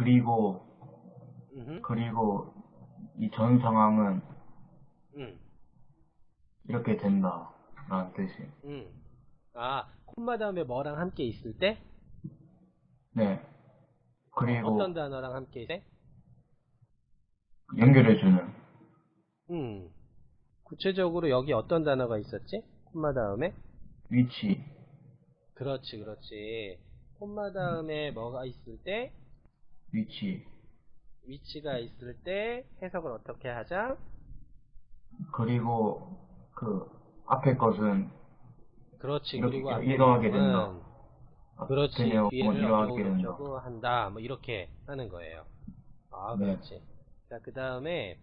그리고 음, 그리고 이 전 상황은 음, 이렇게 된다. 라는 뜻이. 음. 아, 콤마 다음에 뭐랑 함께 있을 때? 네. 그리고 어떤 단어랑 함께 있을 때? 연결해주는 음. 구체적으로 여기 어떤 단어가 있었지? 콤마 다음에? 위치. 그렇지, 그렇지. 콤마 다음에 뭐가 있을 때? 위치. 위치가 있을 때 해석을 어떻게 하자? 그리고 그 앞에 것은 그렇지. 이렇게 그리고 앞에 부분은 된다. 그렇지. 앞에 내용은 뒤에를 어쩌고 된다. 한다. 뭐 이렇게 하는 거예요. 아, 네. 그렇지. 자, 그 다음에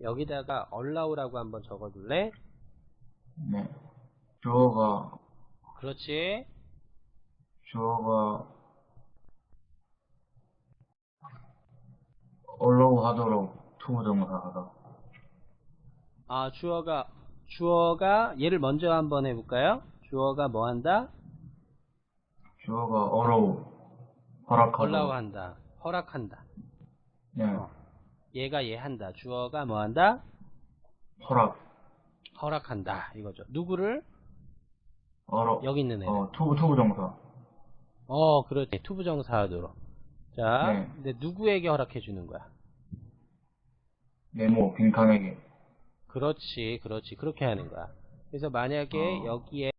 여기다가 allow라고 한번 적어둘래? 네. 주어가 그렇지. 주어가 하도록 투부정사하다. 아, 주어가 주어가 얘를 먼저 한번 해볼까요? 주어가 뭐 한다? 주어가 allow 허락하다. allow한다 허락한다. 네. 어. 얘가 얘 한다. 주어가 뭐 한다? 허락. 허락한다. 이거죠. 누구를? allow. 여기 있는 애를. 어, to부 to부정사. 어, 그렇지. 투부정사 하도록. 자, 네. 근데 누구에게 허락해 주는 거야? 네모 빈칸에게. 그렇지, 그렇지. 그렇게 하는 거야. 그래서 만약에 어. 여기에